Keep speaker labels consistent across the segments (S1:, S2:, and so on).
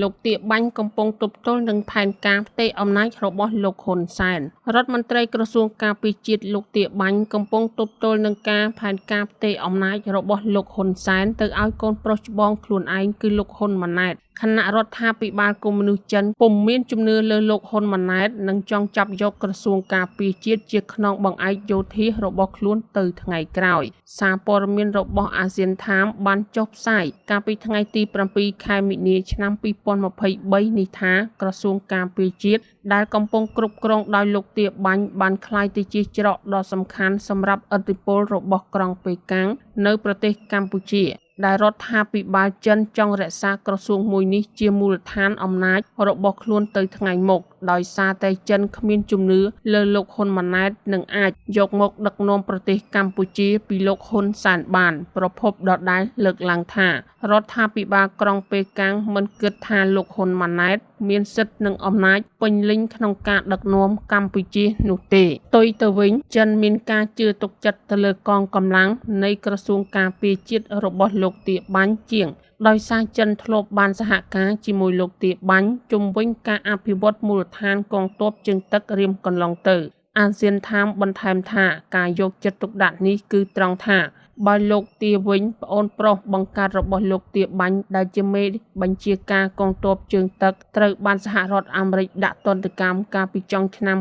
S1: លោកទាបាញ់កំពុងទប់ទល់នឹងផែនការផ្ទេរអំណាចរបស់លោកហ៊ុនសែនរដ្ឋមន្ត្រីក្រសួងការពារជាតិលោកទាបាញ់កំពុងទប់ទល់នឹងការផែនការផ្ទេរអំណាចរបស់លោកហ៊ុនសែនទៅឲ្យកូនប្រុសច្បងខ្លួនឯងគឺលោកហ៊ុនម៉ាណែតគណៈរដ្ឋាភិបាលកុម្មុយនីសចិនពុំមានជំនឿលើលោកហ៊ុនម៉ាណែតនិងចង់ចាប់យកក្រសួងការពារជាតិជាខ្នងបង្អែកយោធារបស់ខ្លួនទៅថ្ងៃក្រោយ សារព័ត៌មានរបស់អាស៊ានថាមបានចុះផ្សាយកាលពីថ្ងៃទី7ខែមិនិនាឆ្នាំ2023នេះថាក្រសួងការពារជាតិដែលកំពុងគ្រប់គ្រងដោយលោកទាបាញ់បានក្លាយទៅជាច្រកដ៏សំខាន់សម្រាប់ឥទ្ធិពលរបស់ក្រុងប៉េកាំងនៅប្រទេសកម្ពុជា ដែលរដ្ឋាភិបាលចិនចង់រក្សាក្រសួងមួយនេះជាមូលដ្ឋានអំណាចរបស់ខ្លួនទៅថ្ងៃមុខដោយសារតែចិនគ្មានជំនឿលើលោកហ៊ុនម៉ាណែតនឹងអាចយកមកដឹកនាំប្រទេសកម្ពុជាពីលោកហ៊ុនសែនបាន ប្រពន្ធដដែលលើកឡើងថារដ្ឋាភិបាលក្រុងប៉េកាំងមិនគិតថាលោកហ៊ុនម៉ាណែត មានសិទ្ធិនិងអំណាច ពេញលេញក្នុងការដឹកនាំកម្ពុជានោះទេផ្ទុយទៅវិញចិនមានការជឿទុកចិត្តទៅលើកងកម្លាំងនៃក្រសួងការពារជាតិរបស់លោកទាបាញ់ជាងដោយសារចិនធ្លាប់បានសហការជាមួយលោកទាបាញ់ជំវិញការអភិវឌ្ឍមូលដ្ឋានកងទ័ពជើងទឹករៀមកន្លងទៅអាស៊ានថាមបន្ថែមថាការយកចិត្តទុកដាក់នេះគឺត្រង់ថា បើលោកទាវិញ ប្អូនប្រុសបង្កើតរបស់លោកទាបាញ់ដែលជាមេបញ្ជាការកងទ័ពជើងទឹកត្រូវបានសហរដ្ឋអាមេរិកដាក់ទណ្ឌកម្មកាលពីចុងឆ្នាំ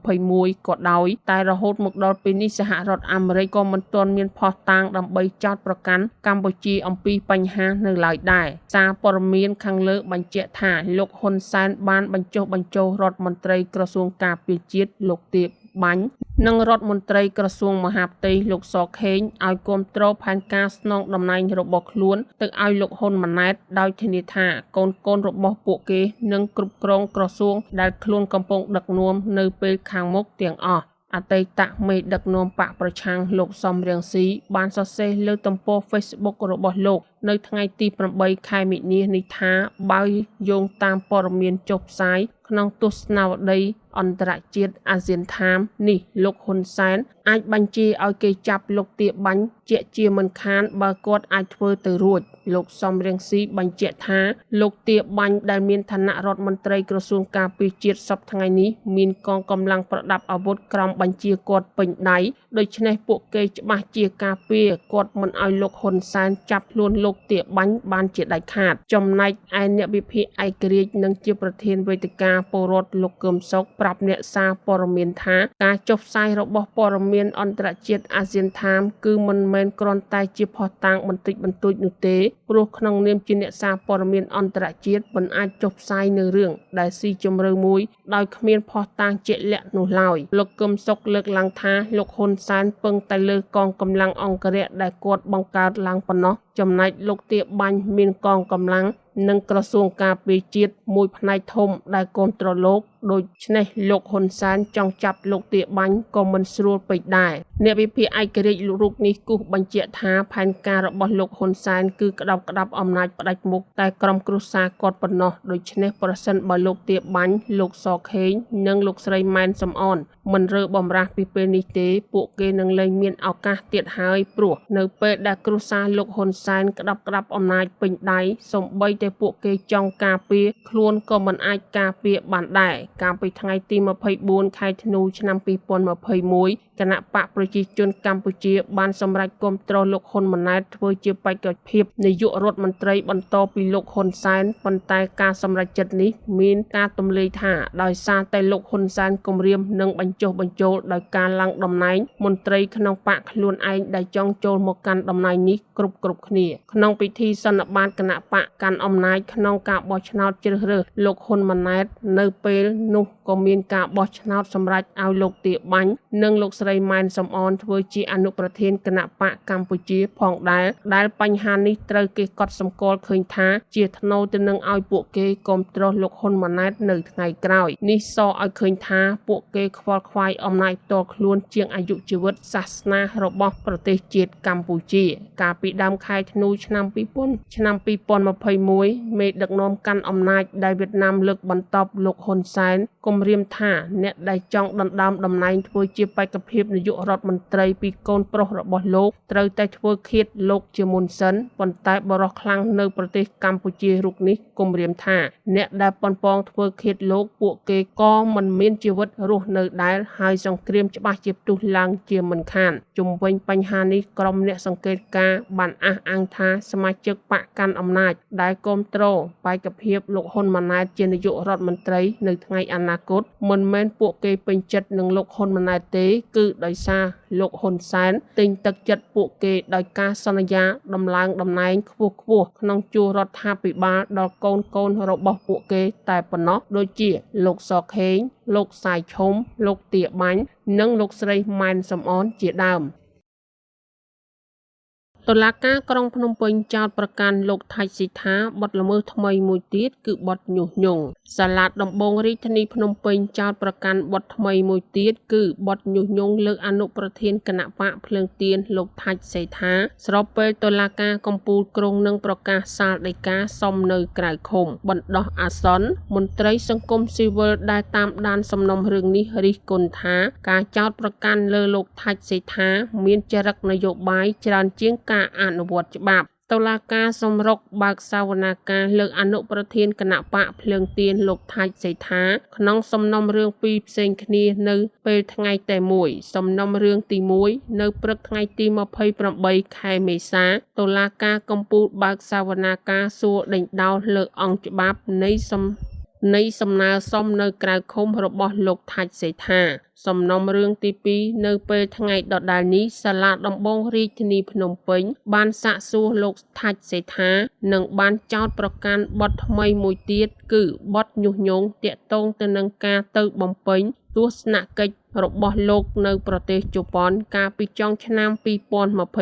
S1: 2021ក៏ដោយតែរហូតមកដល់ពេលនេះសហរដ្ឋអាមេរិកក៏មិនទាន់មានភស្តុតាងដើម្បីចោទប្រកាន់កម្ពុជាអំពីបញ្ហានៅឡើយដែរសារព័ត៌មានខាងលើបញ្ជាក់ថាលោកហ៊ុនសែនបានបញ្ចុះបញ្ចូលរដ្ឋមន្ត្រីក្រសួងការពារជាតិលោកទា បាញ់និងរដ្ឋមន្ត្រីក្រសួងមហាផ្ទៃលោកសខេងឲ្យគ្រប់គ្រងផែនការស្នងតំណែងរបស់ខ្លួនទៅឲ្យលោកហ៊ុនម៉ាណែតដោយធានាថាកូនកូនរបស់ពួកគេនឹងគ្រប់គ្រងក្រសួងដែលខ្លួនកំពុងដឹកនាំនៅពេលខាងមុខទាំងអស់អតីតមេដឹកនាំបកប្រឆាំងលោកសំរៀងស៊ីបានសរសេរលើទំព័រ Facebook របស់លោកនៅថ្ងៃទី8ខែមិនិនានេះថាបើយោងតាមព័ត៌មានចុះផ្សាយក្នុងទស្សនាវដ្តីអន្តរជាតិអាស៊ានថាមនេះលោកហ៊ុនសែនអាចបញ្ជាឲ្យគេចាប់លោកទាបាញ់ជាជាមិនខានបើគាត់អាចធ្វើទៅរួច លោកសំរៀងស៊ីបញ្ជាក់ថាលោកទាបាញ់ដែលមានឋានៈរដ្ឋមន្ត្រីក្រសួងការពារជាតិសពថ្ងៃនេះមានកងកម្លាំងប្រដាប់អាវុធក្រមបញ្ជាគាត់ពេញដៃដូច្នេះពួកគេច្បាស់ជាការពារគាត់មិនឲ្យលោកហ៊ុនសែនចាប់ខ្លួនលោកទាបាញ់បានជាដាច់ខាត ចំណែកឯអ្នកវិភាគឯករាជ្យនិងជាប្រធានវេទិកាពលរដ្ឋលោកកឹមសុខប្រាប់អ្នកសារព័ត៌មានថាការចុះផ្សាយរបស់ព័ត៌មានអន្តរជាតិអាស៊ានថាមគឺមិនមែនគ្រាន់តែជាផុសតាងបន្តិចបន្តួចនោះទេព្រោះក្នុងនាមជាអ្នកសារព័ត៌មានអន្តរជាតិមិនអាចចុះផ្សាយនៅរឿងដែលស៊ីជម្រៅមួយដោយគ្មានផុសតាងជាក់លាក់នោះឡើយលោកកឹមសុខលើកឡើងថាលោកហ៊ុនសែនពឹងតែលើកងកម្លាំងអង្គរៈដែលគាត់បង្កើតឡើងប៉ុណ្ណោះចំណែកលោកទាបាញ់មានកងកម្លាំង និងក្រសួងការពារជាតិមួយផ្នែកធំដែលគ្រប់គ្រងលោកដូច្នេះលោកហ៊ុនសែនចង់ចាប់លោកទាបាញ់ក៏មិនស្រួលពេកដែរ អ្នកវិភាគឯករាជ្យរូបនេះគូសបញ្ជាក់ថាផែនការរបស់លោកហ៊ុនសែនគឺក្តាប់ក្តាប់អំណាចផ្ដាច់មុខតែក្រុមគ្រួសារគាត់ប៉ុណ្ណោះដូច្នេះប្រសិនបើលោកទាបាញ់លោកសខេងនិងលោកស្រីម៉ែនសំអនមិនរើបំរាស់ពីពេលនេះទេពួកគេនឹងលែងមានឱកាសទៀតហើយព្រោះនៅពេលដែលគ្រួសារលោកហ៊ុនសែនក្តាប់ក្តាប់អំណាចពេញដៃសំបីតែពួកគេចង់ការពារខ្លួនក៏មិនអាចការពារបានដែរកាលពីថ្ងៃទី24ខែធ្នូឆ្នាំ2021 គណៈបកប្រជាជនកម្ពុជាបានសម្រេចគាំទ្រលោកហ៊ុនម៉ាណែតធ្វើជាបេក្ខភាពនាយករដ្ឋមន្ត្រីបន្តពីលោកហ៊ុនសែនប៉ុន្តែការសម្រេចចិត្តនេះមានការទម្លាយថាដោយសារតែលោកហ៊ុនសែនគម្រាមនឹងបញ្ចុះបញ្ចូលដោយការឡើងតំណែងមន្ត្រីក្នុងបកខ្លួនឯងដែលចង់ចូលមកកាន់តំណែងនេះគ្រប់គ្រប់គ្នាក្នុងពិធីសន្និបាតគណៈបកកាន់អំណាចក្នុងការបោះឆ្នោតជ្រើសរើសលោកហ៊ុនម៉ាណែតនៅពេលនោះក៏មានការបោះឆ្នោតសម្រេចឲ្យលោកទាបាញ់និងលោកស្រីម៉ែនសំអនធ្វើជាអនុប្រធានគណៈបកកម្ពុជាផងដែរដែលបញ្ហានេះត្រូវគេកត់សម្គាល់ឃើញថាជាថ្នូរទៅនឹងឲ្យពួកគេគ្រប់គ្រងលោកហ៊ុនម៉ាណែតនៅថ្ងៃក្រោយនេះសឲ្យឃើញថាពួកគេខ្វល់ខ្វាយអំណាចផ្ទាល់ខ្លួនជាងអាយុជីវិតសាសនារបស់ប្រទេសជាតិកម្ពុជា កាលពីដើមខែធ្នូឆ្នាំ2000ឆ្នាំ2021មេដឹកនាំកាន់អំណាចដែលវៀតណាមលើកបន្ទប់លោកហ៊ុនសែនគំរាមថាអ្នកដែលចង់ដណ្ដើមតំណែងធ្វើជាបេក្ខភាពភាពនាយករដ្ឋមន្ត្រីពីកូនប្រុសរបស់លោកត្រូវតែធ្វើឃាតលោកជាមុនសិនប៉ុន្តែបរិសខ្លាំងនៅប្រទេសកម្ពុជារូបនេះគំរាមថាអ្នកដែលប៉ុនប៉ងធ្វើឃាតលោកពួកគេក៏មិនមានជីវិតរស់នៅដែលហើយសង្គ្រាមច្បាស់ជាផ្ទុះឡើងជាមិនខានជុំវិញបញ្ហានេះក្រុមអ្នកសង្កេតការណ៍បានអះអាងថាសមាជិកបកកាន់អំណាចដែលគ្រប់គ្រងបេក្ខភាពលោកហ៊ុនម៉ាណែតជានាយករដ្ឋមន្ត្រី នៅថ្ងៃអនាគតមិនមែនពួកគេពេញចិត្តនឹងលោកហ៊ុនម៉ាណែតទេគឺដោយសារលោកហ៊ុនសែនទិញទឹកចិត្តពួកគេដោយការសន្យាដំឡើងតំណែងខ្ពស់ខ្ពស់ក្នុងជួររដ្ឋាភិបាលដល់កូនកូនរបស់ពួកគេតែប៉ុណ្ណោះដូចជាលោកសខេងលោកសាយឈុំលោកទាបាញ់និងលោកស្រីម៉ែនសំអនជាដើម តុលាការក្រុងភ្នំពេញចោទប្រកាន់លោកថៃស៊ីថាបទល្មើសថ្មីមួយទៀតគឺបទញុះញង់សាលាដំបងរាជធានីភ្នំពេញចោទប្រកាន់បទថ្មីមួយទៀតគឺបទញុះញង់លើអនុប្រធានគណៈបកភ្លើងទៀនលោកថាច់សេថាស្របពេលតុលាការកំពូលក្រុងនឹងប្រកាសសាលដីកាសុំនៅក្រៅឃុំបណ្ដោះអាសន្នមន្ត្រីសង្គមស៊ីវិលដែលតាមដានសំណុំរឿងនេះរិះគន់ថាការចោទប្រកាន់លើលោកថាច់សេថាមានចរិតនយោបាយច្រើនជាងការការអនុវត្តច្បាប់តុលាការសម្រុកបើកសវនាការលើកអនុប្រធានគណៈបកភ្លើងទៀនលោកថាច់សេថាក្នុងសំណុំរឿងពីរផ្សេងគ្នានៅពេលថ្ងៃតែមួយសំណុំរឿងទី1នៅព្រឹកថ្ងៃទី28ខែមេសាតុលាការកំពូលបើកសវនាការសួរដេញដោលលើអង្គច្បាប់នៃសំ នៃសំណើសុំនៅក្រៅឃុំរបស់លោកថាច់សេថា សំណុំរឿងទី2នៅពេលថ្ងៃដដែលនេះសាលាដំបងរាជធានីភ្នំពេញ បានសាកសួរលោកថាច់សេថានិងបានចោទប្រកាន់បទថ្មីមួយទៀតគឺបទញុះញង់តាក់ទងទៅនឹងការទៅបំពេញទស្សនកិច្ចរបស់លោកនៅប្រទេសជប៉ុនកាលពីចុងឆ្នាំ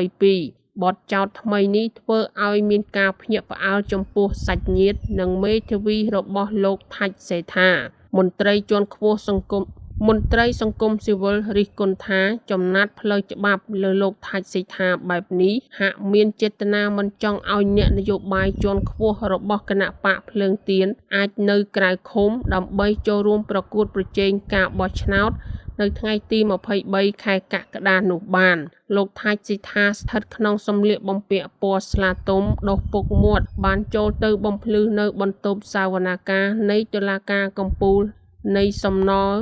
S1: 2022 បទចោទថ្មីនេះធ្វើឲ្យមានការភ្ញាក់ផ្អើលចំពោះសាច់ញាតិនិងមេធាវីរបស់លោកថាច់សេថា មន្ត្រីជាន់ខ្ពស់សង្គមមន្ត្រីសង្គមស៊ីវិលរិះគន់ថាចំណាត់ផ្លូវច្បាប់លើលោកថាច់សេថាបែបនេះហាក់មានចេតនាមិនចង់ឲ្យអ្នកនយោបាយជាន់ខ្ពស់របស់គណៈបកភ្លើងទៀនអាចនៅក្រៅឃុំដើម្បីចូលរួមប្រកួតប្រជែងការបោះឆ្នោត នៅថ្ងៃទី23ខែកក្កដានោះបាន លោកថាច់ស៊ីថាស្ថិតក្នុងសម្លៀកបំពាក់ពណ៌ស្លាទុំដុសពុកមាត់បានចូលទៅបំភ្លឺនៅបន្ទប់សាវនាការនៃតុលាការកំពូលនៃសំណល់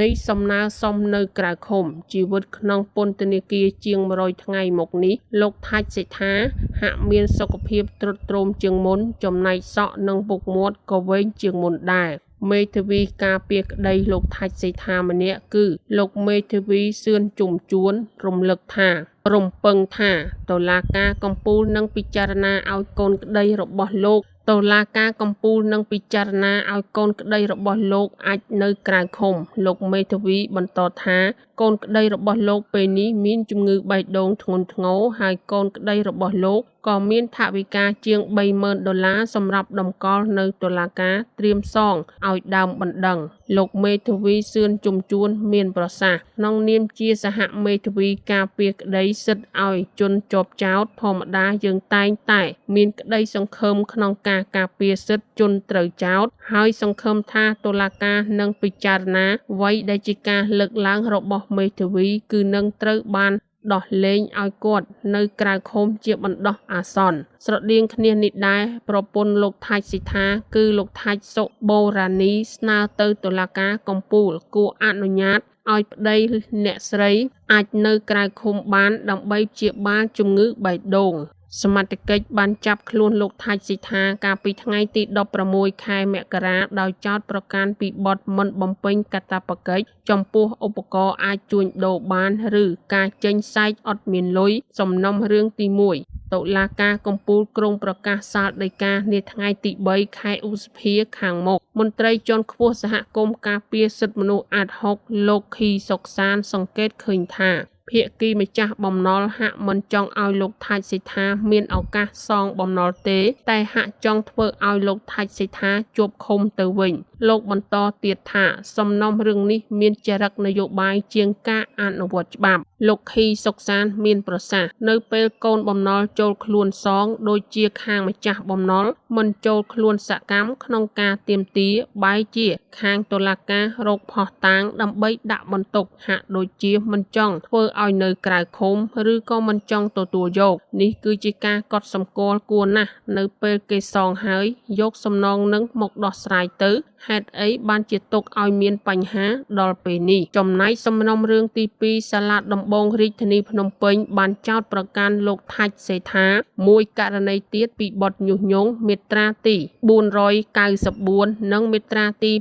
S1: នៃសំណើសុំនៅក្រៅឃុំជីវិតក្នុងពន្ធនាគារជាង100ថ្ងៃមកនេះលោកថាច់សេដ្ឋាហាក់មានសុខភាពទ្រុឌទ្រោមជាងមុនចំណែកសក់និងពុកមាត់ក៏វែងជាងមុនដែរ មេធាវីការពារក្តីលោកថាច់សេដ្ឋាម្នាក់គឺ លោកមេធាវីសឿនជុំជួន រំលឹកថា រំពឹងថាតុលាការកំពូលនឹងពិចារណាឲ្យកូនក្តីរបស់លោកតុលាការកំពូលនឹងពិចារណាឲ្យកូនក្តីរបស់លោកអាចនៅក្រៅឃុំ លោកមេធាវីបន្តថា កូនក្តីរបស់លោកពេលនេះមានជំងឺបេះដូងធ្ងន់ធ្ងរហើយកូនក្តីរបស់លោក ក៏មានថវិកាជាង30,000ដុល្លារសម្រាប់តម្កល់នៅតុលាការត្រៀមសងឲ្យដើមបណ្ដឹង លោកមេធាវីសឿនជំជួន មានប្រសាសន៍ក្នុងនាមជាសហមេធាវីការពារក្តីសិទ្ធឲ្យជនជាប់ចោតធម្មតាយើងតែងតែ មានក្តីសង្ឃឹមក្នុងការការពារសិទ្ធិជនត្រូវចោតហើយសង្ឃឹមថាតុលាការនឹងពិចារណាអ្វីដែលជាការលើកឡើងរបស់មេធាវីគឺនឹងត្រូវបាន ដោះលែងឲ្យគាត់នៅក្រៅឃុំជាបណ្ដោះអាសន្នស្រដៀងគ្នានេះដែរប្រពន្ធលោកថាច់សិដ្ឋាគឺលោកថាច់សុបូរ៉ានីស្នើទៅតុលាការកំពូលគួរអនុញ្ញាតឲ្យប្តីអ្នកស្រីអាចនៅក្រៅឃុំបានដើម្បីព្យាបាលជំងឺបេះដូង សមត្ថកិច្ចបានចាប់ខ្លួនលោកថាច់សិដ្ឋាកាលពីថ្ងៃទី16ខែមករាដោយចោទប្រកាន់ពីបទមិនបំពេញកាតព្វកិច្ចចំពោះឧបករណ៍អាចជួញដូរបាន ឬការចេញសែកអត់មានលុយសំណុំរឿងទី1តុលាការកំពូលក្រុងប្រកាសសាលដីកានាថ្ងៃទី3ខែឧសភាខាងមុខមន្ត្រីជាន់ខ្ពស់សហគមន៍ការពារសិទ្ធិមនុស្សអាត6លោកខីសុកសានសង្កេតឃើញថា ភាគីម្ចាស់បំណុលហាក់មិនចង់ឲ្យលោកថាច់សិដ្ឋាមានឱកាសសងបំណុលទេ តែហាក់ចង់ធ្វើឲ្យលោកថាច់សិដ្ឋាជាប់ឃុំទៅវិញ។លោកបន្តទៀតថាសំណុំរឿងនេះមានចរិតនយោបាយជាងការអនុវត្តច្បាប់ លោកខីសុកសានមានប្រសាសន៍នៅពេលកូនបំណុលចូលខ្លួនសង ដូចជាខាងម្ចាស់បំណុលមិនចូលខ្លួនសកម្មក្នុងការទៀមទាបែជា ខាងតុលាការរកផោះតាងដើម្បីដាក់បន្ទុកហាក់ដូចជាមិនចង់ធ្វើឲ្យនៅក្រៅឃុំឬក៏មិនចង់ទទួលយក នេះគឺជាការកត់សម្គាល់គួរណាស់នៅពេលគេសងហើយយកសំណងនឹងមកដោះស្រាយទៅ ហេតុអីបានជាទុកឲ្យមានបញ្ហាដល់ពេលនេះចំណែកសំណុំរឿងទី2សាលាដំបងរាជធានីភ្នំពេញបានចោទប្រកាន់លោកថាច់សេថា មួយករណីទៀតពីបទញុះញង់មាត្រាទី494និងមាត្រាទី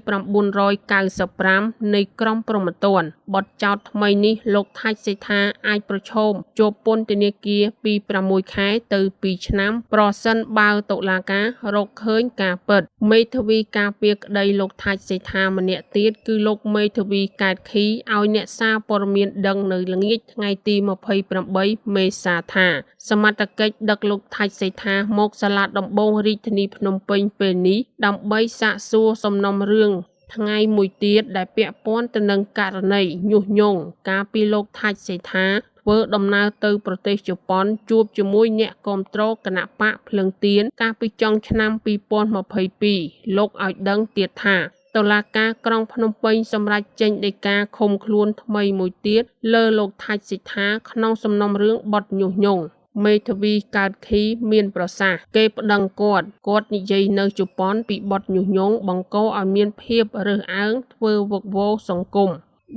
S1: 995នៃក្រមព្រហ្មទណ្ឌបទចោទថ្មីនេះលោកថាច់សេថាអាចប្រឈមជាប់ពន្ធនាគារពី6ខែទៅ2ឆ្នាំ ប្រសិនបើតុលាការរកឃើញការពិតមេធាវីការពារក្តីលោកថាច់សេថាម្នាក់ទៀតគឺលោកមេធាវីកែតខីឲ្យអ្នកសារព័ត៌មានដឹងនៅល្ងាចថ្ងៃទី28មេសាថា សមត្ថកិច្ចដឹកលោកថាច់សេថាមកសាលាដំបងរាជធានីភ្នំពេញពេលនេះដើម្បីសាកសួរសំណុំរឿងថ្ងៃមួយទៀតដែលពាក់ព័ន្ធទៅនឹងករណីញុះញង់ការពីលោកថាច់សេថា ធ្វើដំណើរទៅប្រទេសជប៉ុនជួបជាមួយអ្នកគាំទ្រគណៈបកភ្លឹងទៀនកាលពីចុងឆ្នាំ2022លោកឲ្យដឹងទៀតថាតុលាការក្រុងភ្នំពេញសម្រេចចេញដីកាឃុំខ្លួនថ្មីមួយទៀតលើលោកថាច់សិដ្ឋាក្នុងសំណុំរឿងបទញុះញង់មេធាវីកើតខីមានប្រសាសន៍គេប្តឹងគាត់គាត់និយាយនៅជប៉ុនពីបទញុះញង់បង្កឲ្យមានភាពរើសអើងធ្វើវឹកវរសង្គម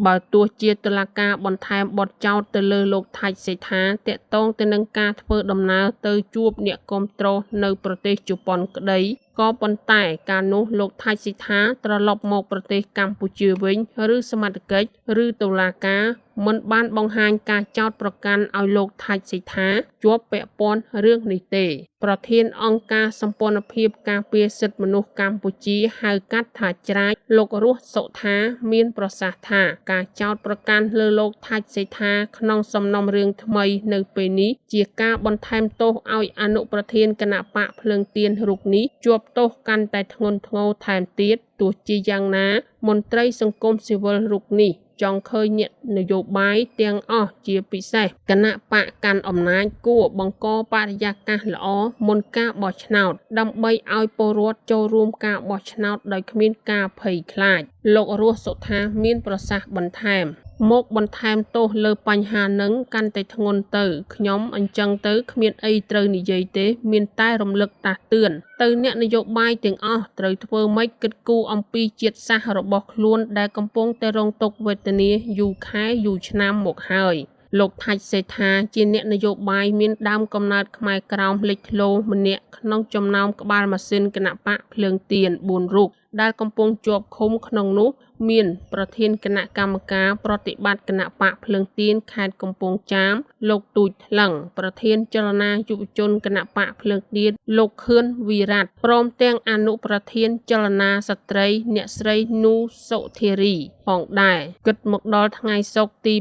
S1: បើទោះជាតុលាការបន្ថែមបទចោទទៅលើលោកថាច់សេដ្ឋាតាក់ទងទៅនឹងការធ្វើដំណើរទៅជួបអ្នកគាំទ្រនៅប្រទេសជប៉ុនក្តីក៏ប៉ុន្តែការនោះលោកថាច់សិដ្ឋាត្រឡប់មកប្រទេសកម្ពុជាវិញ ឬសមត្ថកិច្ចឬតុលាការ មិនបានបង្ហាញការចោទប្រកាន់ឲ្យលោកថាច់សិដ្ឋាជាប់ពាក់ព័ន្ធរឿងនេះទេ ប្រធានអង្គការសម្ព័ន្ធភាពការពារសិទ្ធិមនុស្សកម្ពុជាហៅកាត់ថាច្រាចលោករស់សុថាមានប្រសាសន៍ថាការចោទប្រកាន់លើលោកថាច់សិដ្ឋាក្នុងសំណុំរឿងថ្មីនៅពេលនេះជាការបន្ថែមទោសឲ្យអនុប្រធានគណៈបកភ្លើងទៀនរូបនេះជាប់ទោសកាន់តែធ្ងន់ធ្ងរថែមទៀតទោះជាយ៉ាងណាមន្ត្រីសង្គមស៊ីវិលរូបនេះ ចង់ឃើញអ្នកនយោបាយទាំងអស់ជាពិសេសគណៈបកកាន់អំណាចគួរបង្កបរិយាកាសល្អមុនការបោះឆ្នោត ដើម្បីឲ្យពលរដ្ឋចូលរួមការបោះឆ្នោតដោយគ្មានការភ័យខ្លាច លោករស់សុថាមានប្រសាសន៍បន្ថែម មកបន្ថែមទោសលើបញ្ហានឹងកាន់តែធ្ងន់ទៅខ្ញុំអញ្ចឹងទៅគ្មានអីត្រូវនិយាយទេ មានតែរំលឹកតាស់តឿនទៅអ្នកនយោបាយទាំងអស់ត្រូវធ្វើម៉េចគិតគូរអំពីជាតិសាសន៍របស់ខ្លួនដែលកំពុងតែរងទុក្ខវេទនាយូរខែយូរឆ្នាំមកហើយលោកថាច់សេដ្ឋាជាអ្នកនយោបាយមានដើមកំណើតខ្មែរក្រោមលេចធ្លោម្នាក់ក្នុងចំណោមក្បាលម៉ាស៊ីនគណៈបកភ្លើងទៀន4រូបដែលកំពុងជាប់ឃុំក្នុងនោះ មាន ប្រធានគណៈកម្មការប្រតិបត្តិគណៈបកភ្លើងទៀនខេត្តកំពង់ចាម លោកទូចថ្លឹងប្រធានចលនាយុវជនគណៈបកភ្លើងទៀនលោកខឿនវិរៈព្រមទាំងអនុប្រធានចលនាស្ត្រី អ្នកស្រីនូសុធារីផងដែរគិតមកដល់ថ្ងៃសុក្រទី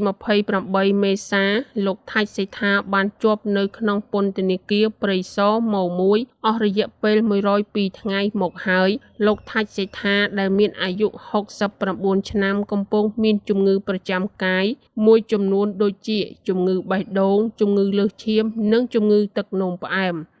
S1: 28មេសា លោកថាច់សេដ្ឋាបានជាប់នៅក្នុងពន្ធនាគារព្រៃសរម៉1អស់រយៈពេល102ថ្ងៃមកហើយលោកថាច់សេដ្ឋាដែលមានអាយុ69ឆ្នាំកំពុងមានជំងឺប្រចាំកាយមួយចំនួនដូចជាជំងឺបេះដូង ជំងឺលើសឈាម និងជំងឺទឹកនោមផ្អែម។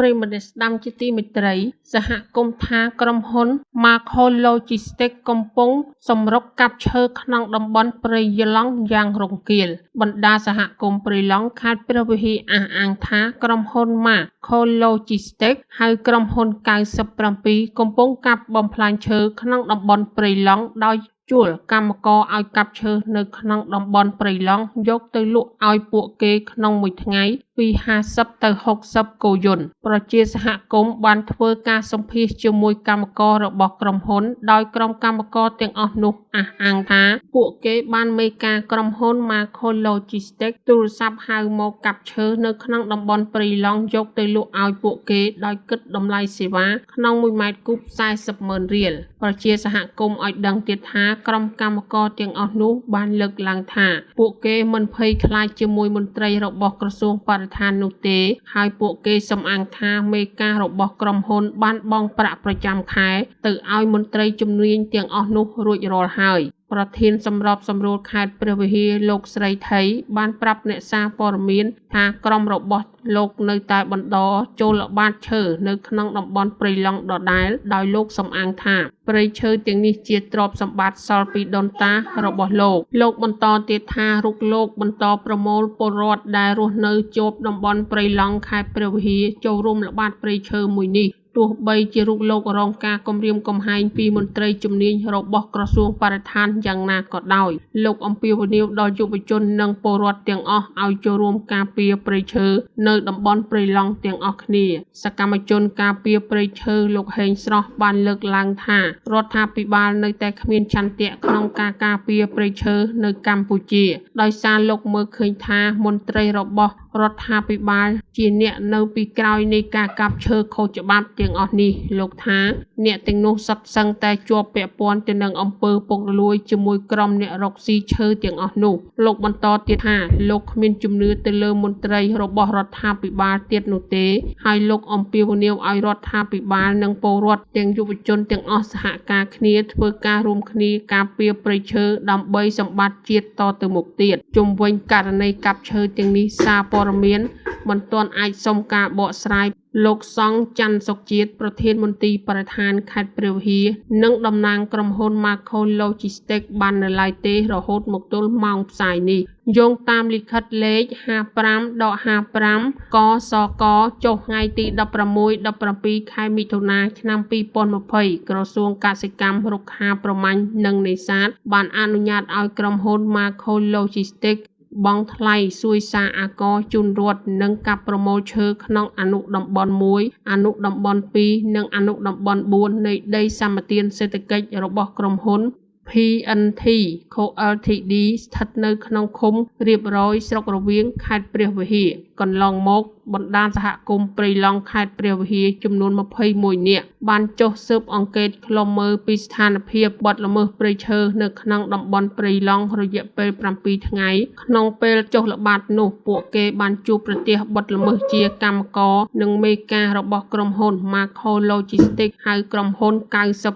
S1: ប្រិមត្តស្ដាំជាទីមេត្រី សហគមន៍ថាក្រុមហ៊ុន Macro Logistics កំពុងសម្រុកកាប់ឈើក្នុងតំបន់ព្រៃយឡង់យ៉ាងរង្គាលបណ្ដាសហគមន៍ព្រៃឡង់ខេត្តព្រះវិហារអះអាងថាក្រុមហ៊ុន Macro Logistics ហៅក្រុមហ៊ុន97កំពុងកាប់បំផ្លាញឈើក្នុងតំបន់ព្រៃឡង់ដោយជួលកម្មករឲ្យកាប់ឈើនៅក្នុងតំបន់ព្រៃឡង់យកទៅលក់ឲ្យពួកគេក្នុងមួយថ្ងៃ ពី50ទៅ60គោយន្តប្រជាសហគមន៍បានធ្វើការសម្ភាសជាមួយកម្មកររបស់ក្រុមហ៊ុន ដោយក្រុមកម្មករទាំងអស់នោះអះអាងថាពួកគេបានមេការក្រុមហ៊ុន Macro Logistics ទូរស័ព្ទហៅមកកាប់ឈើនៅក្នុងតំបន់ព្រៃឡង់យកទៅលក់ឲ្យពួកគេដោយគិតតម្លៃសេវាក្នុង1ម៉ែត្រគូប40ម៉ឺនរៀលប្រជាសហគមន៍ឲ្យដឹងទៀតថាក្រុមកម្មករទាំងអស់នោះបានលើកឡើងថា ពួកគេមិនភ័យខ្លាចជាមួយមន្ត្រីរបស់ក្រសួងបរិឋាននោះទេ ហើយពួកគេសំអាងថាមេការរបស់ក្រុមហ៊ុនបានបង់ប្រាក់ប្រចាំខែ ទៅឲ្យមន្ត្រីជំនាញទាំងអស់នោះរួចរាល់ហើយ ប្រធានសម្របសម្រួលខេត្តព្រះវិហារលោកស្រីថៃបានប្រាប់អ្នកសារព័ត៌មានថាក្រុមរបស់លោកនៅតែបន្តចូលល្បាតឈើនៅក្នុងតំបន់ព្រៃឡង់ដដែលដោយលោកសំអាងថាព្រៃឈើទាំងនេះជាទ្រព្យសម្បត្តិសល់ពីដូនតារបស់លោកលោកបន្តទៀតថារុកលោកបន្តប្រមូលពលរដ្ឋដែលរស់នៅជាប់តំបន់ព្រៃឡង់ខេត្តព្រះវិហារចូលរួមល្បាតព្រៃឈើមួយនេះ ទោះបីជារូបលោករងការគំរាមកំហែងពីមន្ត្រីជំនាញរបស់ក្រសួងបរិស្ថានយ៉ាងណាក៏ដោយលោកអំពាវនាវដល់យុវជននិងពលរដ្ឋទាំងអស់ឲ្យចូលរួមការពារព្រៃឈើនៅតំបន់ព្រៃឡង់ទាំងអស់គ្នា សកម្មជនការពារព្រៃឈើលោកហេងស្រស់បានលើកឡើងថារដ្ឋាភិបាលនៅតែគ្មានឆន្ទៈក្នុងការការពារព្រៃឈើនៅកម្ពុជា ដោយសារលោកមើលឃើញថាមន្ត្រីរបស់ រដ្ឋាភិបាលជាអ្នកនៅពីក្រោយនៃការកាប់ឈើខុសច្បាប់ទាំងអស់នេះលោកថាអ្នកទាំងនោះសុទ្ធសឹងតែជាប់ពាក់ព័ន្ធទៅនឹងអំពើពុករលួយជាមួយក្រុមអ្នករកស៊ីឈើទាំងអស់នោះលោកបន្តទៀតថាលោកគ្មានជំនឿទៅលើមន្ត្រីរបស់រដ្ឋាភិបាលទៀតនោះទេ ហើយលោកអំពាវនាវឲ្យរដ្ឋាភិបាលនិងពលរដ្ឋទាំងយុវជនទាំងអស់សហការគ្នាធ្វើការរួមគ្នាការពារព្រៃឈើដើម្បីសម្បត្តិជាតិតទៅមុខទៀតជុំវិញករណីកាប់ឈើទាំងនេះសារព័ត៌មានមិនទាន់អាចសុំការបកស្រាយលោកសង់ច័ន្ទសុកជាតិប្រធានមន្ទីរបរិស្ថានខេត្តព្រះវិហារនិងតំណាងក្រុមហ៊ុន Macro Logistics បាននៅឡើយទេរហូតមកទល់ម៉ោងផ្សាយនេះយោងតាមលិខិតលេខ55-55កសកចុះថ្ងៃទី16-17ខែមិថុនាឆ្នាំ2020ក្រសួងកសិកម្មរុក្ខាប្រមាញ់និងនេសាទបានអនុញ្ញាតឲ្យក្រុមហ៊ុន Macro Logistics បង់ថ្លៃសួយសារអាករជូនរដ្ឋនិងកាប់ប្រមូលឈើក្នុងអនុតំបន់1អនុតំបន់2និងអនុតំបន់4នៃដីសម្បត្តិសេដ្ឋកិច្ចរបស់ក្រុមហ៊ុន PNT Co Ltd ស្ថិតនៅក្នុងឃុំរៀបរយស្រុករវៀងខេត្តព្រះវិហារ កន្លងមកបណ្ដាញសហគមន៍ព្រៃឡង់ខេត្តព្រះវិហារចំនួន21នាក់បានចុះស៊ើបអង្កេតឃ្លាំមើលពីស្ថានភាពបទល្មើសព្រៃឈើនៅក្នុងតំបន់ព្រៃឡង់រយៈពេល7ថ្ងៃក្នុងពេលចុះល្បាតនោះពួកគេបានជួបប្រទះបទល្មើសជាកម្មករនិងមេការរបស់ក្រុមហ៊ុន Macro Logistics ហៅក្រុមហ៊ុន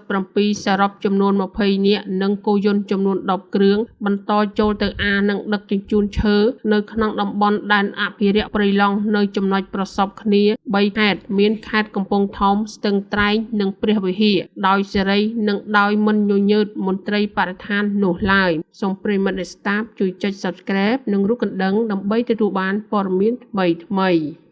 S1: 97សរុបចំនួន20នាក់និងគោយន្តចំនួន10គ្រឿងបន្តចូលទៅអានិងដឹកជញ្ជូនឈើនៅក្នុងតំបន់ដែនអភិរក្សព្រៃឡង់នៅចំណុចប្រសពគ្នា3ខេត្តមានខេត្តកំពង់ធំស្ទឹងត្រែងនិងព្រះវិហារដោយសេរីនិងដោយមិនញញើតមន្ត្រីបរិស្ថាននោះឡើយសូមប្រិមត្តអ្នកស្ដាប់ជួយចុច Subscribe និងរូបកណ្ដឹងដើម្បីទទួលបានព័ត៌មានថ្មីៗ